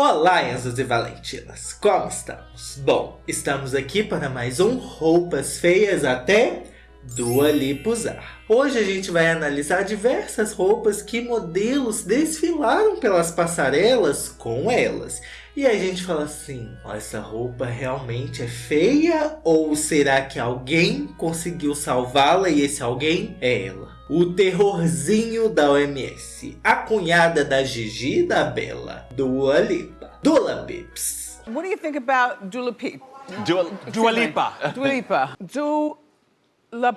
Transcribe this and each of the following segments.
Olá, Enzos e Valentinas, como estamos? Bom, estamos aqui para mais um Roupas Feias até Dua Lipa. Hoje a gente vai analisar diversas roupas que modelos desfilaram pelas passarelas com elas. E a gente fala assim, essa roupa realmente é feia ou será que alguém conseguiu salvá-la e esse alguém é ela? O terrorzinho da OMS, a cunhada da Gigi da Bela, Dua Lipa. Dula Pips. What do you think about Dula Peep? Dua, Dua Lipa. Dua Lipa. Dula...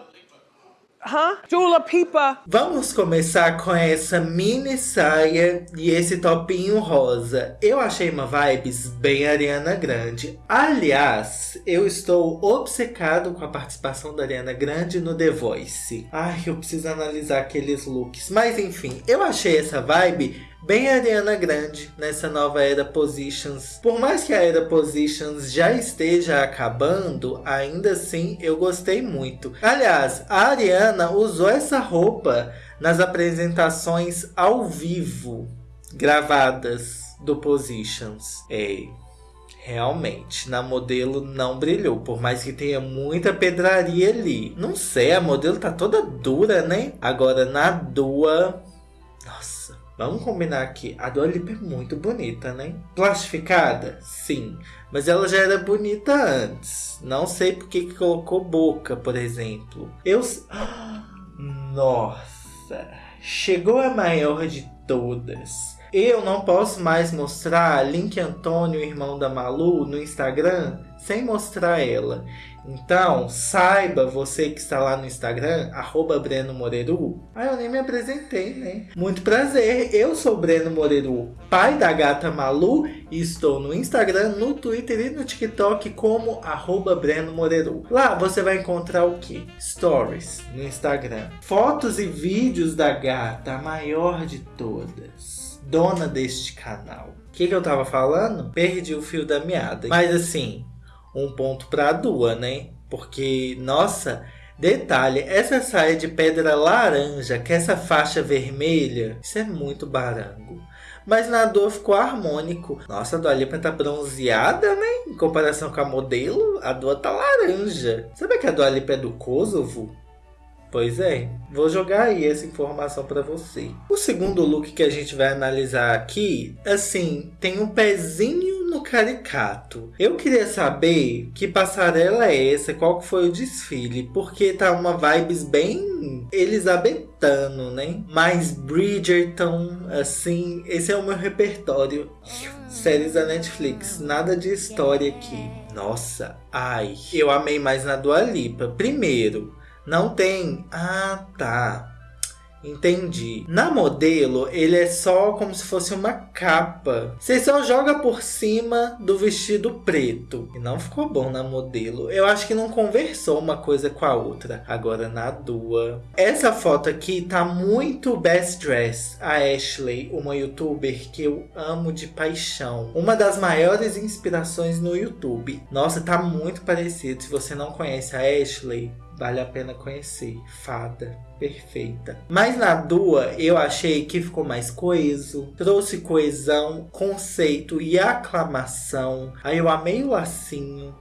Pipa. Vamos começar com essa mini saia e esse topinho rosa. Eu achei uma vibes bem Ariana Grande. Aliás, eu estou obcecado com a participação da Ariana Grande no The Voice. Ai, eu preciso analisar aqueles looks. Mas enfim, eu achei essa vibe bem Ariana Grande nessa nova era Positions. Por mais que a era Positions já esteja acabando, ainda assim eu gostei muito. Aliás, a Ariana usou essa roupa nas apresentações ao vivo gravadas do Positions. É, Realmente, na modelo não brilhou, por mais que tenha muita pedraria ali. Não sei, a modelo tá toda dura, né? Agora na Dua, nossa, Vamos combinar aqui, a Dua Lipa é muito bonita, né? Plastificada? Sim. Mas ela já era bonita antes. Não sei porque que colocou boca, por exemplo. Eu... Nossa! Chegou a maior de todas. Eu não posso mais mostrar Link Antônio, irmão da Malu, no Instagram sem mostrar ela. Então, saiba você que está lá no Instagram, arroba Breno Moreru. Ah, eu nem me apresentei, né? Muito prazer, eu sou Breno Moreru, pai da gata Malu, e estou no Instagram, no Twitter e no TikTok como arroba Breno. Lá você vai encontrar o que? Stories no Instagram. Fotos e vídeos da gata, a maior de todas. Dona deste canal. O que, que eu tava falando? Perdi o fio da meada. Mas assim, um ponto para a Dua, né? Porque, nossa, detalhe, essa saia de pedra laranja, que essa faixa vermelha, isso é muito barango. Mas na Dua ficou harmônico. Nossa, a Dua Lipa tá bronzeada, né? Em comparação com a modelo, a Dua tá laranja. Sabe que a Dua Lipa é do Kosovo? Pois é, vou jogar aí essa informação para você. O segundo look que a gente vai analisar aqui, assim, tem um pezinho no caricato. Eu queria saber que passarela é essa, qual foi o desfile, porque tá uma vibes bem elisabetano, né? Mais Bridgerton, assim, esse é o meu repertório. Séries da Netflix, nada de história aqui. Nossa, ai, eu amei mais na Dua Lipa. Primeiro, não tem... Ah, tá. Entendi. Na modelo, ele é só como se fosse uma capa. Você só joga por cima do vestido preto. E não ficou bom na modelo. Eu acho que não conversou uma coisa com a outra. Agora na Dua. Essa foto aqui tá muito best dress. A Ashley, uma youtuber que eu amo de paixão. Uma das maiores inspirações no YouTube. Nossa, tá muito parecido. Se você não conhece a Ashley, vale a pena conhecer. Fada perfeita. Mas na Dua eu achei que ficou mais coeso, trouxe coesão, conceito e aclamação. Aí eu amei o lacinho,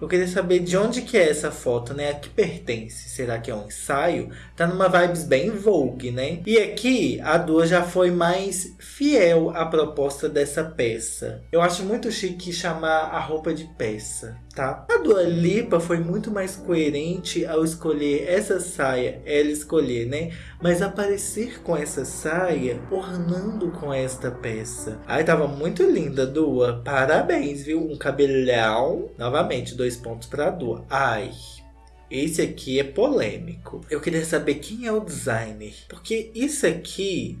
eu queria saber de onde que é essa foto, né? A que pertence? Será que é um ensaio? Tá numa vibes bem Vogue, né? E aqui, a Dua já foi mais fiel à proposta dessa peça. Eu acho muito chique chamar a roupa de peça, tá? A Dua Lipa foi muito mais coerente ao escolher essa saia, ela escolher, né? Mas aparecer com essa saia, ornando com esta peça. Ai, tava muito linda, Dua. Parabéns, viu? Um cabelhão. Novamente, dois pontos para a Dua. Ai, esse aqui é polêmico. Eu queria saber quem é o designer. Porque isso aqui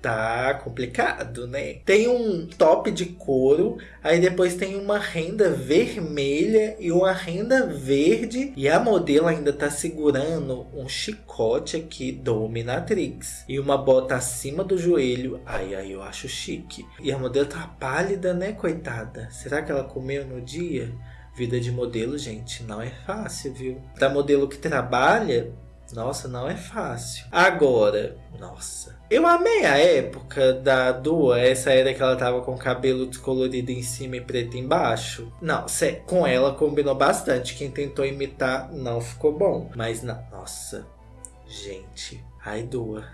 tá complicado, né? Tem um top de couro, aí depois tem uma renda vermelha e uma renda verde. E a modelo ainda tá segurando um chicote aqui do Dominatrix. E uma bota acima do joelho. Ai, ai, eu acho chique. E a modelo tá pálida, né, coitada? Será que ela comeu no dia? Vida de modelo, gente, não é fácil, viu? Da modelo que trabalha, Nossa, não é fácil. Agora, nossa. Eu amei a época da Dua, essa era que ela tava com o cabelo descolorido em cima e preto embaixo. Não, com ela combinou bastante. Quem tentou imitar não ficou bom. Mas, não, nossa, gente. Ai, Dua,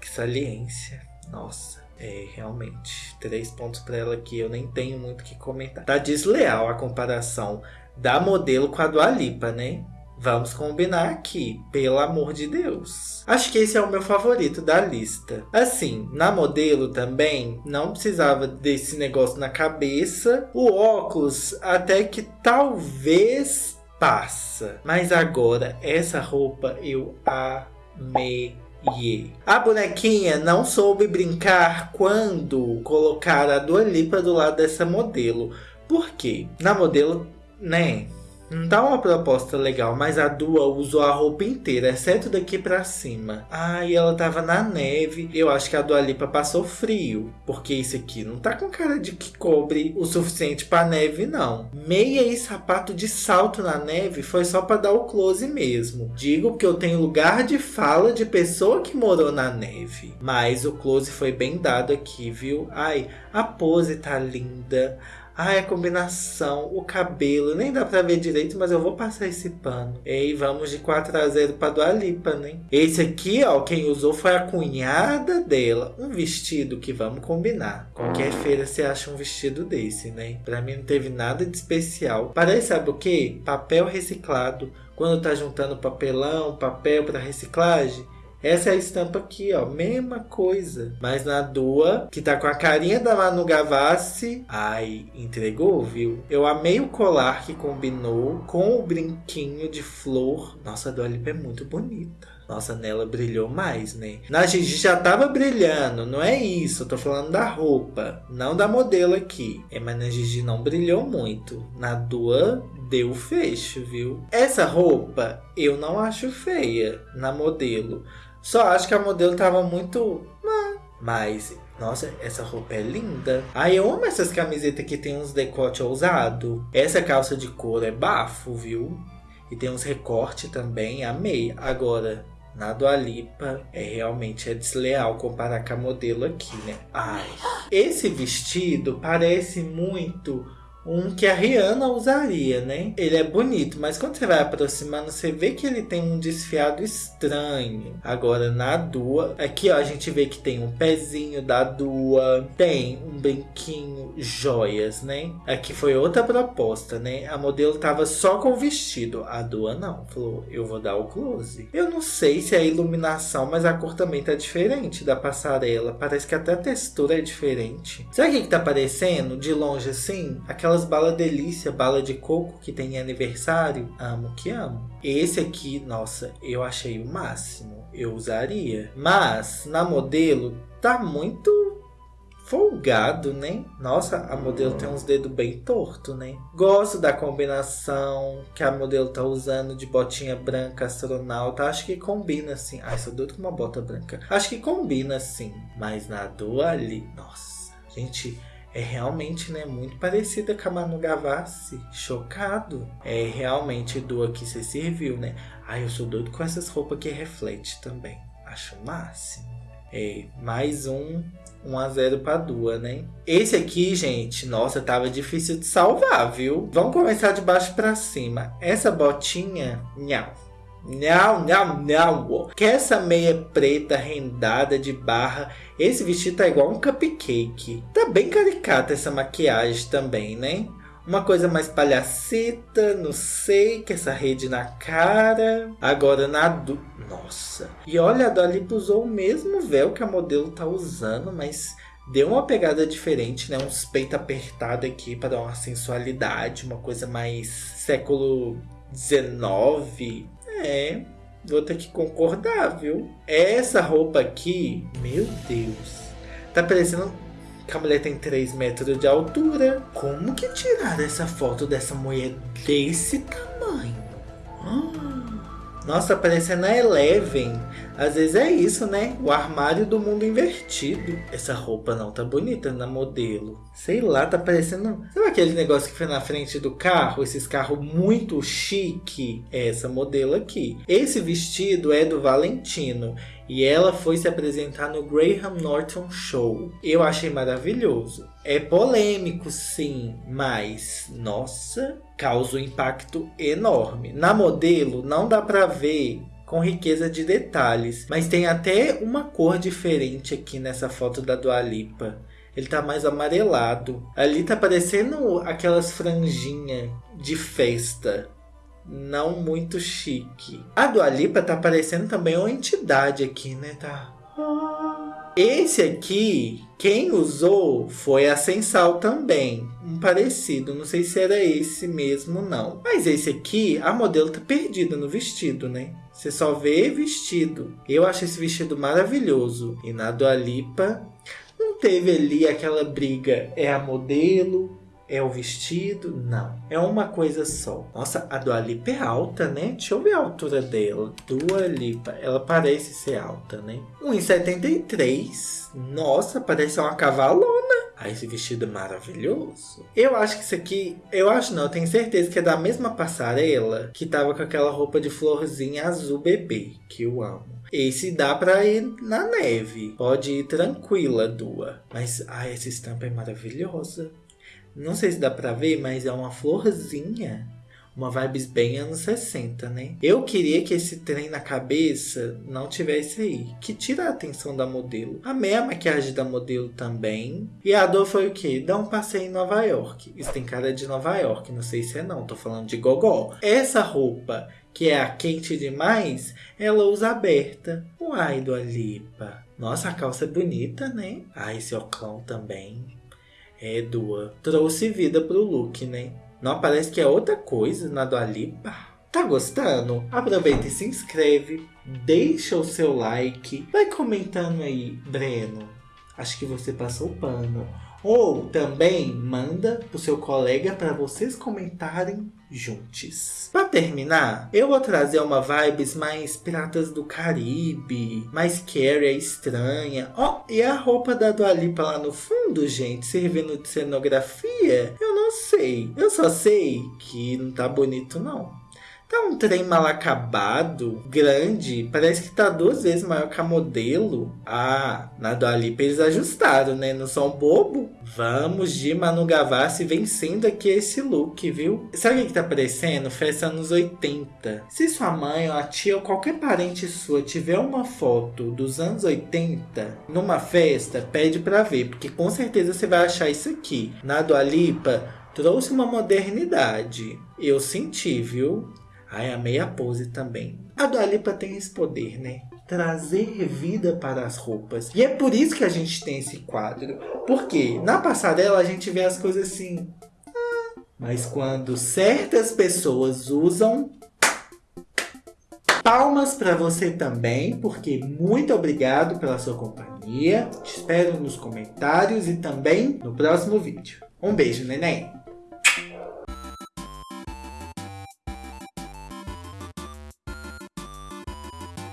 que saliência. Nossa. É, realmente. Três pontos para ela aqui. Eu nem tenho muito que comentar. Tá desleal a comparação da modelo com a Dua Lipa, né? Vamos combinar aqui, pelo amor de Deus. Acho que esse é o meu favorito da lista. Assim, na modelo também, não precisava desse negócio na cabeça. O óculos, até que talvez passa. Mas agora, essa roupa eu amei. A bonequinha não soube brincar quando colocar a Dua Lipa do lado dessa modelo. Por quê? Na modelo, né? Não dá uma proposta legal, mas a Dua usou a roupa inteira, exceto daqui pra cima. Ah, e ela tava na neve. Eu acho que a Dua Lipa passou frio, porque isso aqui não tá com cara de que cobre o suficiente pra neve, não. Meia e sapato de salto na neve foi só pra dar o close mesmo. Digo porque eu tenho lugar de fala de pessoa que morou na neve. Mas o close foi bem dado aqui, viu? Ai, a pose tá linda. Ai, a combinação, o cabelo, nem dá pra ver direito, mas eu vou passar esse pano. E vamos de 4 a 0 pra Dua Lipa, né? Esse aqui, ó, quem usou foi a cunhada dela. Um vestido que vamos combinar. Qualquer feira você acha um vestido desse, né? Pra mim não teve nada de especial. Parece, sabe o quê? Papel reciclado. Quando tá juntando papelão, papel para reciclagem, essa é a estampa aqui, ó. Mesma coisa. Mas na Dua, que tá com a carinha da Manu Gavassi. Ai, entregou, viu? Eu amei o colar que combinou com o brinquinho de flor. Nossa, a Dua Lipa é muito bonita. Nossa, nela brilhou mais, né? Na Gigi já tava brilhando, não é isso. Eu tô falando da roupa, não da modelo aqui. É, mas na Gigi não brilhou muito. Na Dua deu fecho, viu? Essa roupa eu não acho feia na modelo. Só acho que a modelo tava muito. Mas, nossa, essa roupa é linda. Ai, eu amo essas camisetas que tem uns decote ousado. Essa calça de couro é bafo, viu? E tem uns recorte também, amei. Agora, na Dua Lipa, é realmente é desleal comparar com a modelo aqui, né? Ai, esse vestido parece muito um que a Rihanna usaria, né? Ele é bonito, mas quando você vai aproximando, você vê que ele tem um desfiado estranho. Agora, na Dua, aqui ó, a gente vê que tem um pezinho da Dua, tem um brinquinho, joias, né? Aqui foi outra proposta, né? A modelo tava só com o vestido, a Dua não. Falou, eu vou dar o close. Eu não sei se é a iluminação, mas a cor também tá diferente da passarela. Parece que até a textura é diferente. Que, que tá parecendo? De longe assim? Aquela aquelas bala delícia, bala de coco que tem aniversário. Amo que amo. Esse aqui, nossa, eu achei o máximo. Eu usaria. Mas na modelo tá muito folgado, né? Nossa, a modelo tem uns dedos bem torto, né? Gosto da combinação que a modelo tá usando de botinha branca astronauta. Acho que combina assim. Ai, sou doido com uma bota branca. Acho que combina assim. Mas na do ali, nossa, gente é realmente né, muito parecida com a Manu Gavassi. Chocado. É realmente do que você serviu, né? Ai, eu sou doido com essas roupas que reflete também. Acho o máximo. É, mais um 1 a 0 para Dua, né? Esse aqui, gente, nossa, tava difícil de salvar, viu? Vamos começar de baixo para cima. Essa botinha, nhau. Não, não, não. Que essa meia preta rendada de barra. Esse vestido tá igual um cupcake. Tá bem caricata essa maquiagem também, né? Uma coisa mais palhaceta, não sei, que essa rede na cara. Agora na do... Nossa. E olha, a Dali usou o mesmo véu que a modelo tá usando, mas deu uma pegada diferente, né? Uns peitos apertados aqui para dar uma sensualidade, uma coisa mais século 19. É, vou ter que concordar, viu? Essa roupa aqui, meu Deus, tá parecendo que a mulher tem 3 metros de altura. Como que tiraram essa foto dessa mulher desse tamanho? Ah, Nossa, parecendo a Eleven. Às vezes é isso, né? O armário do mundo invertido. Essa roupa não tá bonita na modelo. Sei lá, tá parecendo... Sabe aquele negócio que foi na frente do carro? Esses carros muito chique? É essa modelo aqui. Esse vestido é do Valentino. E ela foi se apresentar no Graham Norton Show. Eu achei maravilhoso. É polêmico, sim, mas nossa, causa um impacto enorme. Na modelo, não dá pra ver com riqueza de detalhes, mas tem até uma cor diferente aqui nessa foto da Dua Lipa. Ele tá mais amarelado. Ali tá parecendo aquelas franjinhas de festa. Não muito chique. A Dua Lipa tá parecendo também uma entidade aqui, né? Tá... Esse aqui, quem usou foi a Sensal também. Um parecido, não sei se era esse mesmo não. Mas esse aqui, a modelo tá perdida no vestido, né? Você só vê vestido. Eu acho esse vestido maravilhoso. E na Dua Lipa, não teve ali aquela briga. É a modelo, é o vestido? Não. É uma coisa só. Nossa, a Dua Lipa é alta, né? Deixa eu ver a altura dela. Dua Lipa. Ela parece ser alta, né? 1,73. Nossa, parece uma cavalona. Ah, esse vestido é maravilhoso. Eu acho que isso aqui... Eu acho não, eu tenho certeza que é da mesma passarela que tava com aquela roupa de florzinha azul bebê, que eu amo. Esse dá pra ir na neve. Pode ir tranquila, Dua. Mas, ai, essa estampa é maravilhosa. Não sei se dá pra ver, mas é uma florzinha. Uma vibes bem anos 60, né? Eu queria que esse trem na cabeça não tivesse aí. Que tira a atenção da modelo. Amei a maquiagem da modelo também. E a dor foi o quê? Dar um passeio em Nova York. Isso tem cara de Nova York. Não sei se é não. Tô falando de gogó. Essa roupa que é a quente demais, ela usa aberta. Uai, do Alipa. Nossa, a calça é bonita, né? Ah, esse oclão também. É, Dua. Trouxe vida pro look, né? Não parece que é outra coisa na Dua Lipa. Tá gostando? Aproveita e se inscreve. Deixa o seu like. Vai comentando aí, Breno. Acho que você passou o pano. Ou também manda pro seu colega para vocês comentarem juntos. Para terminar, eu vou trazer uma vibes mais Piratas do Caribe, mais Carrie estranha. Ó, oh, e a roupa da Dua Lipa lá no fundo, gente, servindo de cenografia? Eu não sei. Eu só sei que não tá bonito não. Tá um trem mal acabado, grande, parece que tá duas vezes maior que a modelo. Ah, na Dua Lipa eles ajustaram, né? Não são bobo? Vamos de Manu Gavassi vencendo aqui esse look, viu? Sabe o que tá parecendo? Festa anos 80. Se sua mãe ou a tia ou qualquer parente sua tiver uma foto dos anos 80 numa festa, pede pra ver, porque com certeza você vai achar isso aqui. Na Dua Lipa, trouxe uma modernidade. Eu senti, viu? Ai, amei a pose também. A Dua Lipa tem esse poder, né? Trazer vida para as roupas. E é por isso que a gente tem esse quadro. Porque na passarela a gente vê as coisas assim... Ah, mas quando certas pessoas usam... Palmas para você também, porque muito obrigado pela sua companhia. Te espero nos comentários e também no próximo vídeo. Um beijo, neném!